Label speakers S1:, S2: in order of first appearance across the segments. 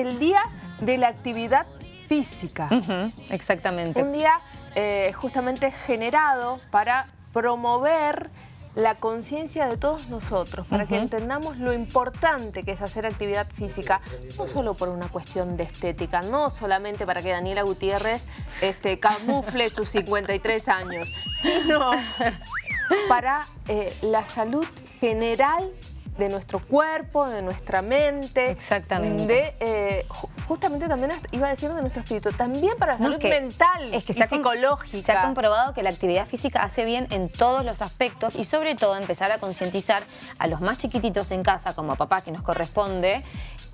S1: el Día de la Actividad Física.
S2: exactamente.
S1: Un día eh, justamente generado para promover la conciencia de todos nosotros, para que entendamos lo importante que es hacer actividad física, no solo por una cuestión de estética, no solamente para que Daniela Gutiérrez este, camufle sus 53 años, sino para eh, la salud general de nuestro cuerpo, de nuestra mente.
S2: Exactamente.
S1: De, eh, justamente también iba a decir de nuestro espíritu, también para la salud mental es que y psicológica.
S2: Se ha comprobado que la actividad física hace bien en todos los aspectos y sobre todo empezar a concientizar a los más chiquititos en casa, como a papá que nos corresponde,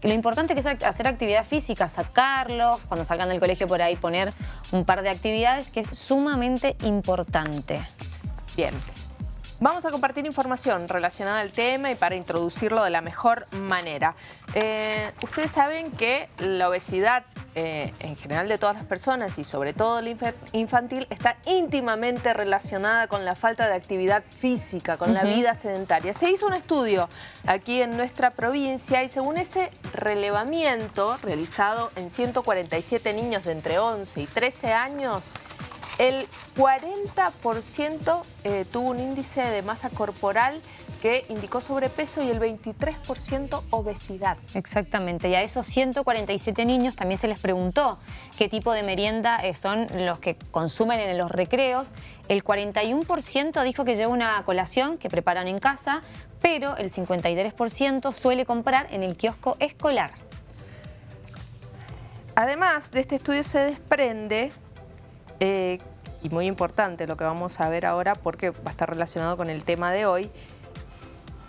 S2: lo importante que es hacer actividad física, sacarlos, cuando salgan del colegio por ahí poner un par de actividades que es sumamente importante.
S1: Bien. Vamos a compartir información relacionada al tema y para introducirlo de la mejor manera. Eh, ustedes saben que la obesidad eh, en general de todas las personas y sobre todo la infantil está íntimamente relacionada con la falta de actividad física, con la vida sedentaria. Se hizo un estudio aquí en nuestra provincia y según ese relevamiento realizado en 147 niños de entre 11 y 13 años, el 40% eh, tuvo un índice de masa corporal que indicó sobrepeso y el 23% obesidad.
S2: Exactamente, y a esos 147 niños también se les preguntó qué tipo de merienda eh, son los que consumen en los recreos. El 41% dijo que lleva una colación que preparan en casa, pero el 53% suele comprar en el kiosco escolar.
S1: Además de este estudio se desprende eh, y muy importante lo que vamos a ver ahora porque va a estar relacionado con el tema de hoy,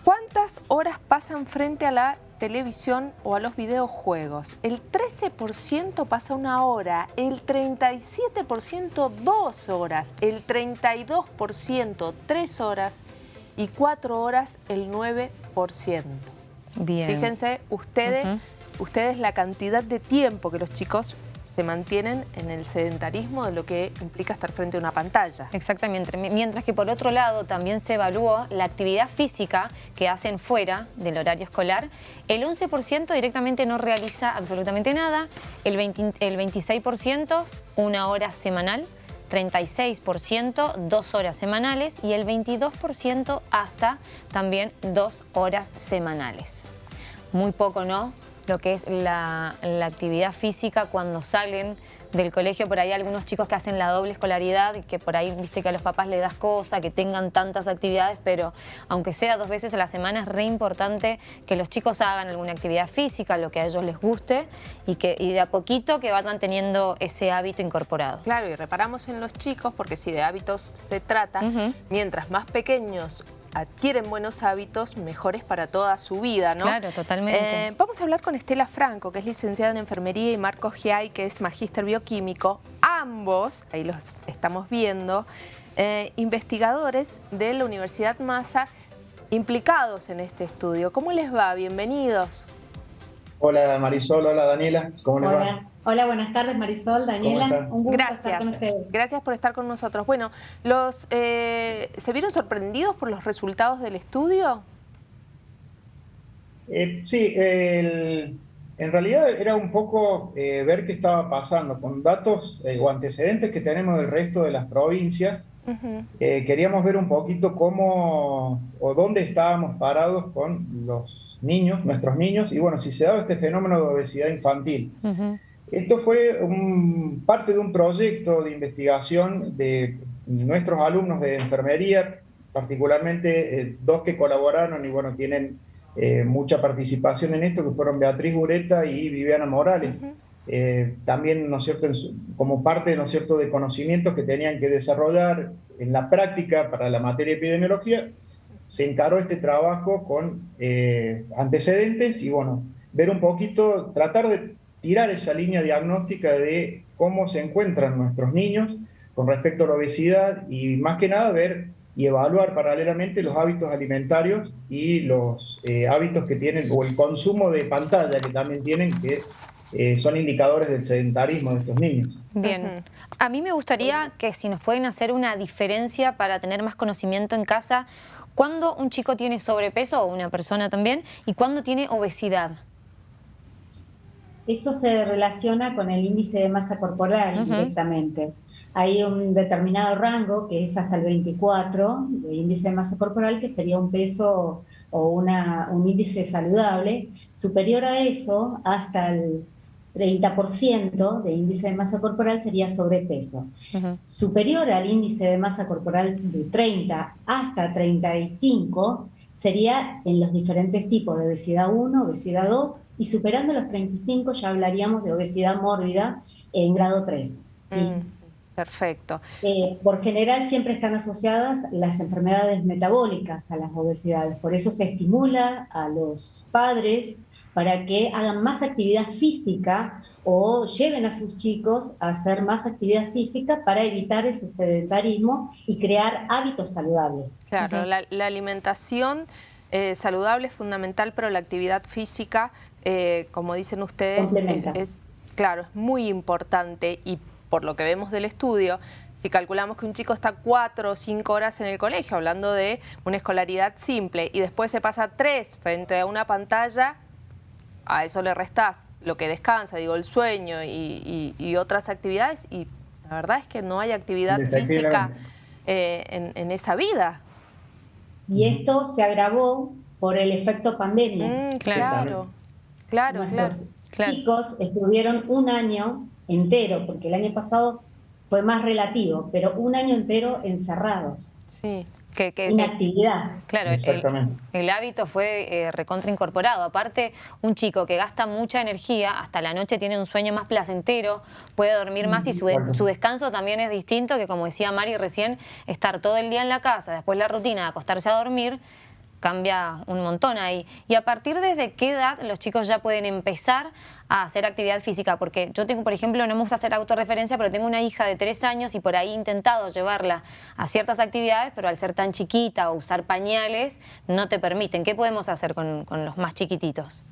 S1: ¿cuántas horas pasan frente a la televisión o a los videojuegos? El 13% pasa una hora, el 37% dos horas, el 32% tres horas y cuatro horas el 9%. Bien. Fíjense ustedes, ustedes la cantidad de tiempo que los chicos se mantienen en el sedentarismo de lo que implica estar frente a una pantalla.
S2: Exactamente, mientras que por otro lado también se evaluó la actividad física que hacen fuera del horario escolar. El 11% directamente no realiza absolutamente nada, el, el 26% una hora semanal, 36% dos horas semanales y el 22% hasta también dos horas semanales. Muy poco, ¿no? Lo que es la, actividad física cuando salen del colegio, por ahí algunos chicos que hacen la doble escolaridad y que por ahí, viste que a los papás le das cosas, que tengan tantas actividades, pero aunque sea dos veces a la semana es re importante que los chicos hagan alguna actividad física, lo que a ellos les guste y, que, y de a poquito que vayan teniendo ese hábito incorporado.
S1: Claro, y reparamos en los chicos porque si de hábitos se trata, mientras más pequeños adquieren buenos hábitos mejores para toda su vida, ¿no?
S2: Claro, totalmente.
S1: Eh, vamos a hablar con Estela Franco, que es licenciada en enfermería, y Marcos Giai, que es magíster bioquímico. Ambos, ahí los estamos viendo, eh, investigadores de la Universidad Massa implicados en este estudio. ¿Cómo les va? Bienvenidos.
S3: Hola Marisol, hola Daniela, ¿cómo les va?
S4: Hola, buenas tardes Marisol, Daniela,
S1: un gusto Gracias. estar con ustedes. Gracias por estar con nosotros. Bueno, los, eh, ¿se vieron sorprendidos por los resultados del estudio?
S3: Eh, sí, en realidad era un poco eh, ver qué estaba pasando con datos o antecedentes que tenemos del resto de las provincias. Queríamos ver un poquito cómo o dónde estábamos parados con los niños, nuestros niños, y bueno, si se daba este fenómeno de obesidad infantil. Esto fue parte de un proyecto de investigación de nuestros alumnos de enfermería, particularmente eh, dos que colaboraron y bueno, tienen eh, mucha participación en esto, que fueron Beatriz Ureta y Viviana Morales. Eh, también, ¿no es cierto?, como parte, ¿no es cierto?, de conocimientos que tenían que desarrollar en la práctica para la materia de epidemiología, se encaró este trabajo con antecedentes y bueno, ver un poquito, tratar de tirar esa línea diagnóstica de cómo se encuentran nuestros niños con respecto a la obesidad y más que nada ver y evaluar paralelamente los hábitos alimentarios y los eh, hábitos que tienen, o el consumo de pantalla que también tienen, que eh, son indicadores del sedentarismo de estos niños.
S2: Bien, a mí me gustaría que si nos pueden hacer una diferencia para tener más conocimiento en casa, ¿cuándo un chico tiene sobrepeso o una persona también y cuándo tiene obesidad?
S4: eso se relaciona con el índice de masa corporal directamente. Hay un determinado rango que es hasta el 24 de índice de masa corporal, que sería un peso o una, un índice saludable. Superior a eso, hasta el 30% de índice de masa corporal sería sobrepeso. Superior al índice de masa corporal de 30 hasta 35 sería en los diferentes tipos de obesidad 1, obesidad 2 y superando los 35 ya hablaríamos de obesidad mórbida en grado 3.
S1: Mm, perfecto.
S4: Eh, por general siempre están asociadas las enfermedades metabólicas a las obesidades, por eso se estimula a los padres para que hagan más actividad física o lleven a sus chicos a hacer más actividad física para evitar ese sedentarismo y crear hábitos saludables.
S1: Claro, la, alimentación eh, saludable es fundamental, pero la actividad física, eh, como dicen ustedes, es, claro, es muy importante y por lo que vemos del estudio, si calculamos que un chico está cuatro o cinco horas en el colegio, hablando de una escolaridad simple, y después se pasa tres frente a una pantalla, a eso le restás lo que descansa, digo, el sueño y, otras actividades, y la verdad es que no hay actividad física eh, en, esa vida.
S4: Y esto se agravó por el efecto pandemia.
S1: Mm, claro, claro,
S4: Nuestros chicos estuvieron un año entero, porque el año pasado fue más relativo, pero un año entero encerrados.
S1: Sí.
S4: Que, Inactividad.
S2: Claro, el, hábito fue eh, recontra incorporado. Aparte, un chico que gasta mucha energía, hasta la noche tiene un sueño más placentero, puede dormir más y su, su, descanso también es distinto que, como decía Mari recién, estar todo el día en la casa, después la rutina de acostarse a dormir, cambia un montón ahí. Y a partir desde qué edad los chicos ya pueden empezar a hacer actividad física, porque yo tengo, por ejemplo, no me gusta hacer autorreferencia, pero tengo una hija de tres años y por ahí he intentado llevarla a ciertas actividades, pero al ser tan chiquita o usar pañales, no te permiten. ¿Qué podemos hacer con, los más chiquititos?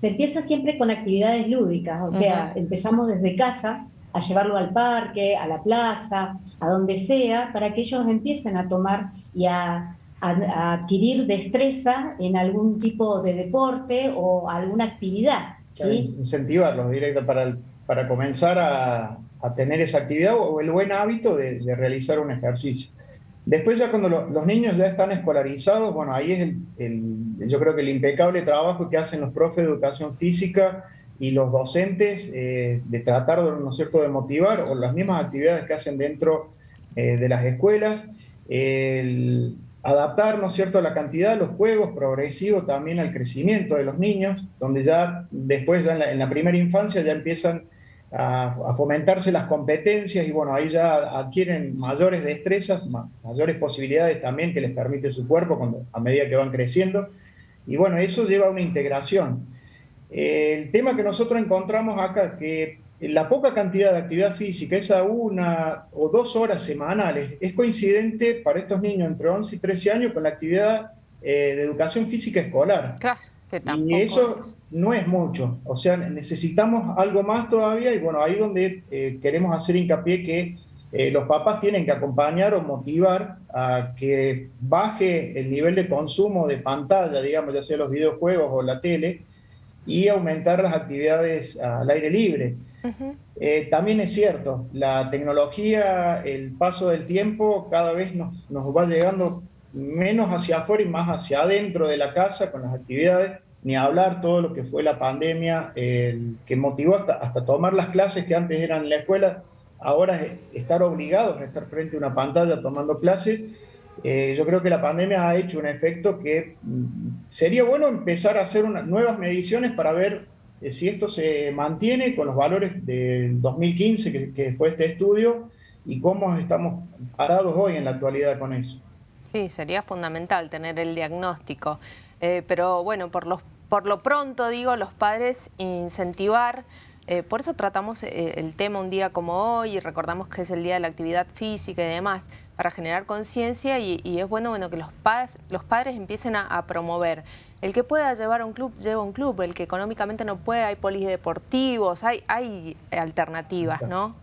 S4: Se empieza siempre con actividades lúdicas, o sea, empezamos desde casa a llevarlo al parque, a la plaza, a donde sea, para que ellos empiecen a tomar y a a, adquirir destreza en algún tipo de deporte o alguna actividad. ¿sí?
S3: Incentivarlos directo para, para comenzar a, tener esa actividad o el buen hábito de, realizar un ejercicio. Después ya cuando los niños ya están escolarizados, bueno, ahí es el, yo creo que el impecable trabajo que hacen los profes de educación física y los docentes eh, de tratar, ¿no es cierto?, de motivar, o las mismas actividades que hacen dentro eh, de las escuelas. El, adaptar, ¿no es cierto?, la cantidad de los juegos progresivo también al crecimiento de los niños, donde ya después, en, la, primera infancia, ya empiezan a, fomentarse las competencias y bueno, ahí ya adquieren mayores destrezas, mayores posibilidades también que les permite su cuerpo cuando, a medida que van creciendo. Y bueno, eso lleva a una integración. el tema que nosotros encontramos acá, que la poca cantidad de actividad física, esa una o dos horas semanales, es coincidente para estos niños entre 11 y 13 años con la actividad eh, de educación física escolar.
S1: Claro, que
S3: y eso no es mucho, o sea, necesitamos algo más todavía y bueno, ahí donde eh, queremos hacer hincapié que eh, los papás tienen que acompañar o motivar a que baje el nivel de consumo de pantalla, digamos, ya sea los videojuegos o la tele, y aumentar las actividades al aire libre. Eh, también es cierto, la tecnología, el paso del tiempo cada vez nos, nos, va llegando menos hacia afuera y más hacia adentro de la casa con las actividades, ni hablar todo lo que fue la pandemia, que motivó hasta, tomar las clases que antes eran en la escuela, ahora es estar obligados a estar frente a una pantalla tomando clases. Eh, yo creo que la pandemia ha hecho un efecto que mm, sería bueno empezar a hacer nuevas mediciones para ver si esto se mantiene con los valores del 2015, que, fue este estudio, y cómo estamos parados hoy en la actualidad con eso.
S1: Sí, sería fundamental tener el diagnóstico. Eh, pero bueno, por, los, por lo pronto, digo, los padres incentivar eh, por eso tratamos eh, el tema un día como hoy y recordamos que es el Día de la Actividad Física y demás, para generar conciencia y, es bueno, bueno que los, padres, los padres empiecen a, promover. El que pueda llevar a un club, lleva un club. El que económicamente no puede, hay polideportivos, hay, hay alternativas, ¿no?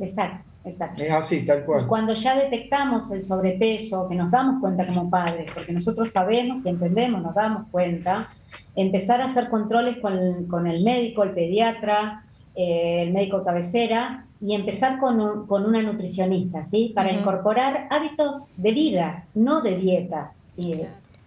S4: Exacto. exacto.
S3: Es así, tal cual.
S4: Y cuando ya detectamos el sobrepeso, que nos damos cuenta como padres, porque nosotros sabemos y entendemos, nos damos cuenta, empezar a hacer controles con, con el médico, el pediatra, eh, el médico cabecera, y empezar con, con una nutricionista, ¿sí? Para incorporar hábitos de vida, no de dieta.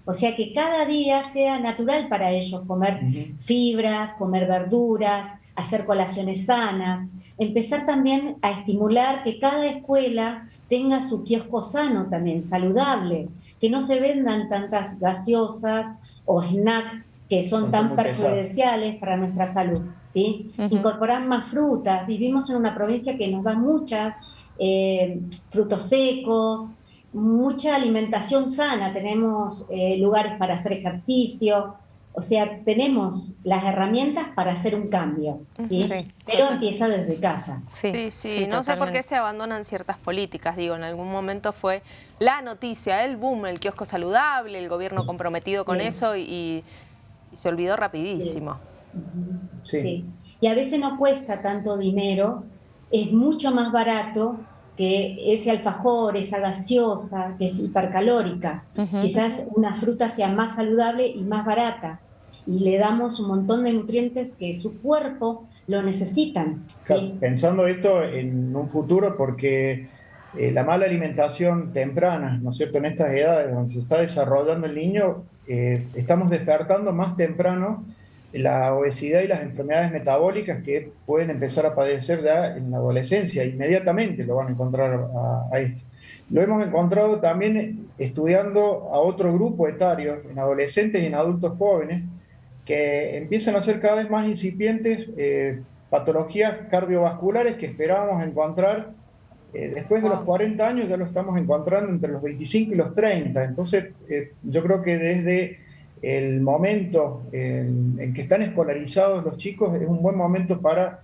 S4: O sea, que cada día sea natural para ellos comer fibras, comer verduras, hacer colaciones sanas, empezar también a estimular que cada escuela tenga su kiosco sano también, saludable, que no se vendan tantas gaseosas o snacks que son tan perjudiciales para nuestra salud, ¿sí? Incorporar más frutas, vivimos en una provincia que nos da muchas, eh, frutos secos, mucha alimentación sana, tenemos eh, lugares para hacer ejercicio, o sea, tenemos las herramientas para hacer un cambio, ¿sí? pero empieza desde casa.
S1: Sí, sí, no sé por qué se abandonan ciertas políticas, digo, en algún momento fue la noticia, el boom, el kiosco saludable, el gobierno comprometido con eso y y se olvidó rapidísimo.
S4: Sí. Y a veces no cuesta tanto dinero, es mucho más barato que ese alfajor, esa gaseosa, que es hipercalórica. Quizás una fruta sea más saludable y más barata. Y le damos un montón de nutrientes que su cuerpo lo necesitan.
S3: Pensando esto en un futuro, porque eh, la mala alimentación temprana, ¿no es cierto?, en estas edades donde se está desarrollando el niño, eh, estamos despertando más temprano la obesidad y las enfermedades metabólicas que pueden empezar a padecer ya en la adolescencia, inmediatamente lo van a encontrar ahí. Lo hemos encontrado también estudiando a otro grupo etario, en adolescentes y en adultos jóvenes, que empiezan a ser cada vez más incipientes eh, patologías cardiovasculares que esperábamos encontrar eh, después de los 40 años ya lo estamos encontrando entre los 25 y los 30. Entonces, eh, yo creo que desde el momento en, que están escolarizados los chicos es un buen momento para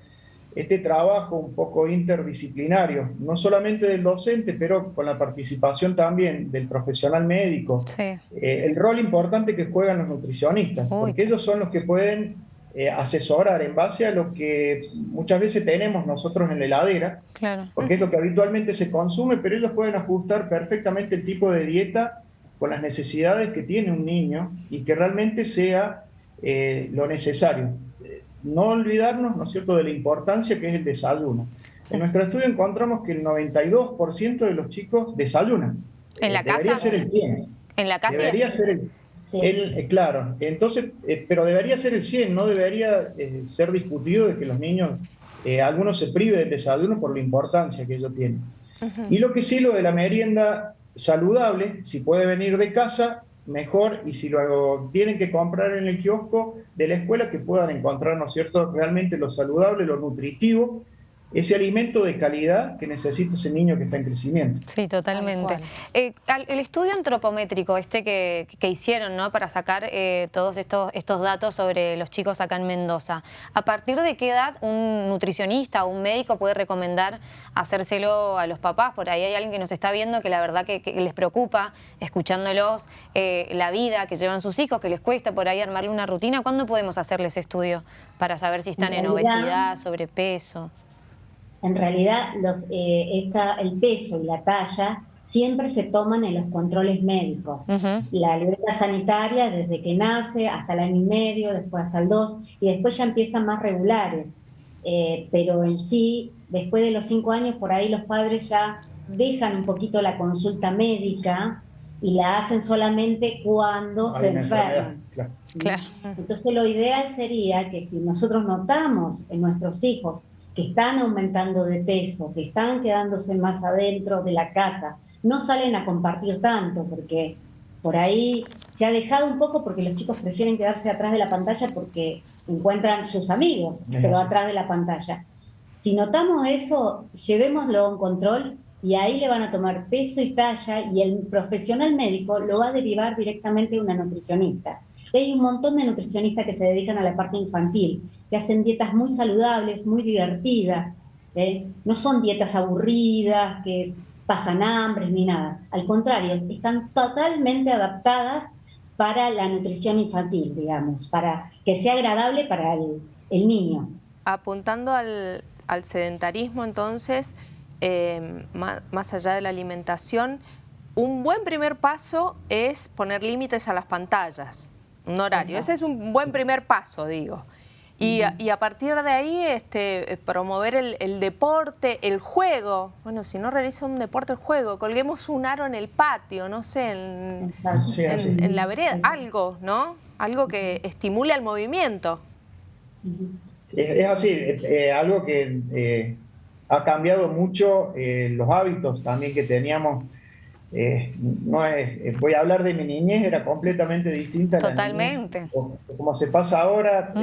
S3: este trabajo un poco interdisciplinario, no solamente del docente, pero con la participación también del profesional médico. Eh, el rol importante que juegan los nutricionistas, porque ellos son los que pueden eh, asesorar en base a lo que muchas veces tenemos nosotros en la heladera, porque es lo que habitualmente se consume, pero ellos pueden ajustar perfectamente el tipo de dieta con las necesidades que tiene un niño y que realmente sea eh, lo necesario. No olvidarnos, ¿no es cierto?, de la importancia que es el desayuno. En nuestro estudio encontramos que el 92% de los chicos desayunan.
S2: ¿En la
S3: Debería
S2: casa?
S3: ser el 100.
S2: ¿En la casa?
S3: Debería ser el eh, claro, entonces, eh, pero debería ser el 100, no debería eh, ser discutido de que los niños, algunos se priven del desayuno por la importancia que ello tiene. Y lo que sí, lo de la merienda saludable, si puede venir de casa, mejor, y si lo tienen que comprar en el kiosco de la escuela, que puedan encontrar, ¿no cierto?, realmente lo saludable, lo nutritivo, ese alimento de calidad que necesita ese niño que está en crecimiento.
S2: Sí, totalmente. Eh, el estudio antropométrico este que, hicieron ¿no? para sacar eh, todos estos, estos datos sobre los chicos acá en Mendoza, ¿a partir de qué edad un nutricionista o un médico puede recomendar hacérselo a los papás? Por ahí hay alguien que nos está viendo que la verdad que, les preocupa, escuchándolos, eh, la vida que llevan sus hijos, que les cuesta por ahí armarle una rutina. ¿Cuándo podemos hacerles estudio para saber si están en obesidad, sobrepeso?
S4: En realidad, los, eh, el peso y la talla siempre se toman en los controles médicos. La libreta sanitaria desde que nace hasta el año y medio, después hasta el dos, y después ya empiezan más regulares. Eh, pero en sí, después de los cinco años, por ahí los padres ya dejan un poquito la consulta médica y la hacen solamente cuando se enferman. Entonces lo ideal sería que si nosotros notamos en nuestros hijos que están aumentando de peso, que están quedándose más adentro de la casa, no salen a compartir tanto, porque por ahí se ha dejado un poco porque los chicos prefieren quedarse atrás de la pantalla porque encuentran sus amigos, pero atrás de la pantalla. Si notamos eso, llevémoslo a un control y ahí le van a tomar peso y talla y el profesional médico lo va a derivar directamente a una nutricionista. Hay un montón de nutricionistas que se dedican a la parte infantil, que hacen dietas muy saludables, muy divertidas. ¿eh? No son dietas aburridas, que pasan hambre ni nada. Al contrario, están totalmente adaptadas para la nutrición infantil, digamos, para que sea agradable para el, niño.
S1: Apuntando al, sedentarismo, entonces, eh, más, allá de la alimentación, un buen primer paso es poner límites a las pantallas, un horario. Ese es un buen primer paso, digo. Y, a, partir de ahí este, promover el, deporte, el juego. Bueno, si no realiza un deporte, el juego. Colguemos un aro en el patio, no sé, en, la vereda, algo, ¿no? Algo que estimule al movimiento.
S3: Es, así, eh, algo que eh, ha cambiado mucho eh, los hábitos también que teníamos. No es, voy a hablar de mi niñez, era completamente distinta.
S2: Totalmente.
S3: como se pasa ahora,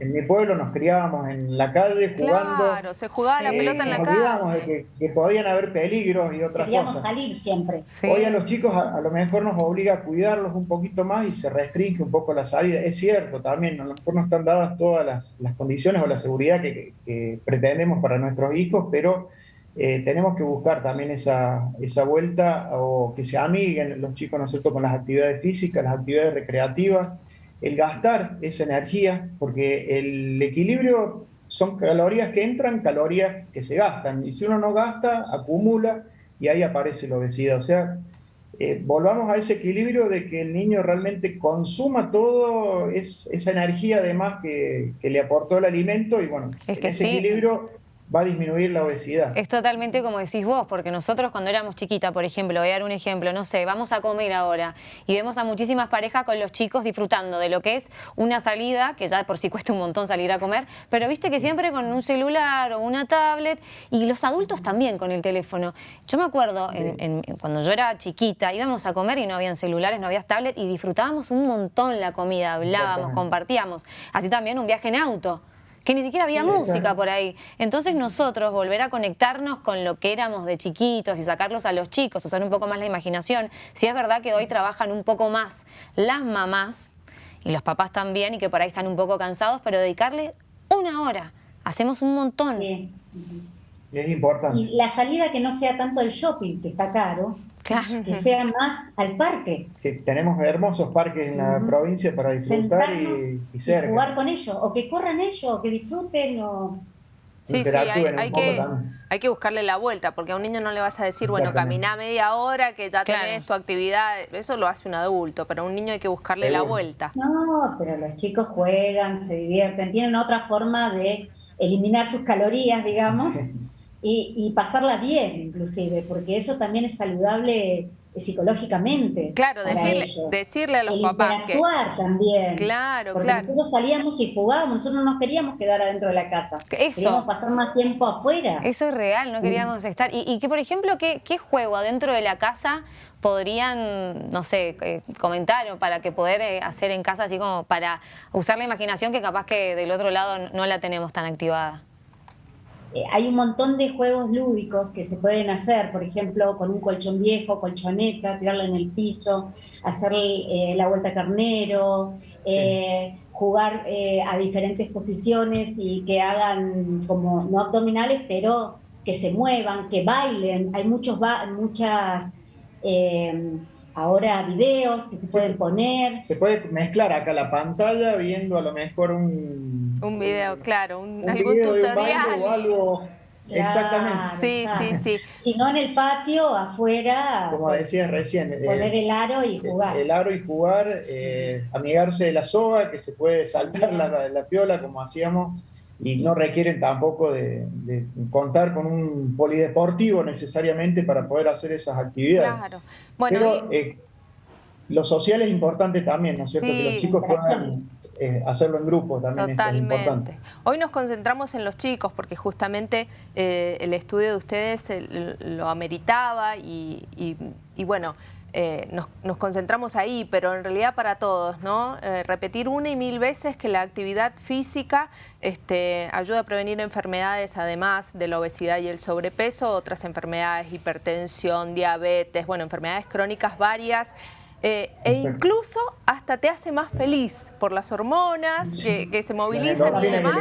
S3: en mi pueblo nos criábamos en la calle jugando.
S1: Claro, se jugaba la pelota en la
S3: calle. De que, podían haber peligros y otras
S4: Queríamos
S3: cosas.
S4: salir siempre.
S3: Hoy a los chicos a, lo mejor nos obliga a cuidarlos un poquito más y se restringe un poco la salida. Es cierto, también a lo mejor no están dadas todas las, condiciones o la seguridad que, pretendemos para nuestros hijos, pero eh, tenemos que buscar también esa, esa vuelta o que se amiguen los chicos, ¿no es cierto?, con las actividades físicas, las actividades recreativas el gastar esa energía, porque el equilibrio son calorías que entran, calorías que se gastan, y si uno no gasta, acumula y ahí aparece la obesidad. O sea, eh, volvamos a ese equilibrio de que el niño realmente consuma todo es, esa energía además que, que, le aportó el alimento y bueno,
S2: es que
S3: ese equilibrio va a disminuir la obesidad.
S2: Es totalmente como decís vos, porque nosotros cuando éramos chiquita, por ejemplo, voy a dar un ejemplo, no sé, vamos a comer ahora y vemos a muchísimas parejas con los chicos disfrutando de lo que es una salida, que ya por sí cuesta un montón salir a comer, pero viste que siempre con un celular o una tablet y los adultos también con el teléfono. Yo me acuerdo cuando yo era chiquita, íbamos a comer y no habían celulares, no había tablet y disfrutábamos un montón la comida, hablábamos, compartíamos. Así también un viaje en auto que ni siquiera había música por ahí. Entonces nosotros volver a conectarnos con lo que éramos de chiquitos y sacarlos a los chicos, usar un poco más la imaginación. Si es verdad que hoy trabajan un poco más las mamás y los papás también y que por ahí están un poco cansados, pero dedicarle una hora. Hacemos un montón.
S3: Es importante.
S4: Y la salida que no sea tanto el shopping, que está caro, que sea más al parque.
S3: Que tenemos hermosos parques en la provincia para disfrutar y, y,
S4: jugar con ellos, o que corran ellos, o que disfruten, o...
S1: Sí, sí, hay, que, hay que buscarle la vuelta, porque a un niño no le vas a decir, bueno, camina media hora, que ya tenés tu actividad, eso lo hace un adulto, pero a un niño hay que buscarle la vuelta.
S4: No, pero los chicos juegan, se divierten, tienen otra forma de eliminar sus calorías, digamos, y, pasarla bien inclusive, porque eso también es saludable eh, psicológicamente.
S1: Claro, decirle, decirle, a los papás
S4: que... también.
S1: Claro,
S4: porque
S1: claro.
S4: nosotros salíamos y jugábamos, nosotros no nos queríamos quedar adentro de la casa. Eso. Queríamos pasar más tiempo afuera.
S2: Eso es real, no queríamos estar. Y, que, por ejemplo, ¿qué, ¿qué juego adentro de la casa podrían, no sé, eh, comentar o para que poder eh, hacer en casa, así como para usar la imaginación que capaz que del otro lado no la tenemos tan activada?
S4: Eh, hay un montón de juegos lúdicos que se pueden hacer, por ejemplo, con un colchón viejo, colchoneta, tirarlo en el piso, hacer eh, la vuelta carnero, eh, jugar a diferentes posiciones y que hagan como, no abdominales, pero que se muevan, que bailen. Hay muchos, muchas ahora videos que se pueden poner.
S3: Se puede mezclar acá la pantalla viendo a lo mejor un...
S1: Un video, claro, un, algún tutorial.
S3: o algo... Exactamente.
S1: Sí, sí, sí.
S4: Si no en el patio, afuera.
S3: Como decías recién.
S4: Eh, poner el aro y jugar.
S3: El, aro y jugar, eh, amigarse de la soga, que se puede saltar la, la piola como hacíamos y no requieren tampoco de, contar con un polideportivo necesariamente para poder hacer esas actividades. Claro. Bueno, Pero eh, lo social es importante también, ¿no es cierto? que los chicos puedan eh, hacerlo en grupo también es importante.
S1: Hoy nos concentramos en los chicos porque justamente eh, el estudio de ustedes lo ameritaba y, y bueno, eh, nos, concentramos ahí, pero en realidad para todos, ¿no? Repetir una y mil veces que la actividad física este, ayuda a prevenir enfermedades, además de la obesidad y el sobrepeso, otras enfermedades, hipertensión, diabetes, bueno, enfermedades crónicas varias, eh, e incluso hasta te hace más feliz por las hormonas que, se movilizan y demás,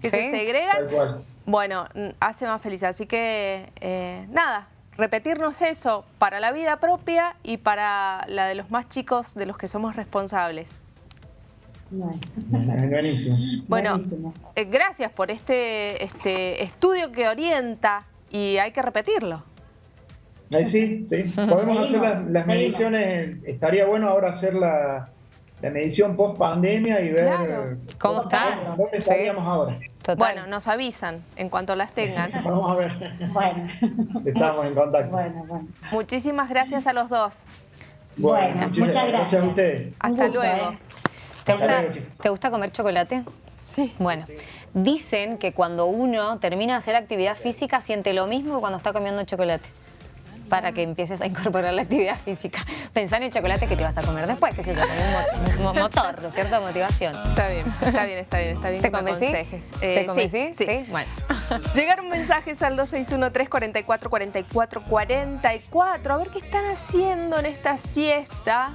S1: que, se segregan. Bueno, hace más feliz. Así que, nada, repetirnos eso para la vida propia y para la de los más chicos de los que somos responsables.
S3: Buenísimo.
S1: Bueno, eh, gracias por este, este estudio que orienta y hay que repetirlo.
S3: Ahí sí, sí. Podemos hacer las, mediciones, estaría bueno ahora hacer la, medición post pandemia y ver
S2: cómo está.
S3: ¿Dónde estaríamos ahora?
S1: Bueno, nos avisan en cuanto las tengan.
S3: Vamos a ver. Bueno. Estamos en contacto. Bueno,
S1: bueno. Muchísimas gracias a los dos.
S3: Bueno, muchas gracias. a ustedes.
S1: Hasta luego.
S2: ¿eh? ¿Te, gusta, ¿Te gusta comer chocolate?
S1: Sí.
S2: Bueno, dicen que cuando uno termina de hacer actividad física siente lo mismo que cuando está comiendo chocolate para que empieces a incorporar la actividad física. Pensá en el chocolate que te vas a comer después, que sé yo, como un motor, ¿no es cierto? Motivación.
S1: Está bien, está bien, está bien, está bien.
S2: ¿Te convencí?
S1: ¿Te
S2: eh, convencí?
S1: Sí, sí. Bueno. Llegaron mensajes al 261-344-4444. A ver qué están haciendo en esta siesta.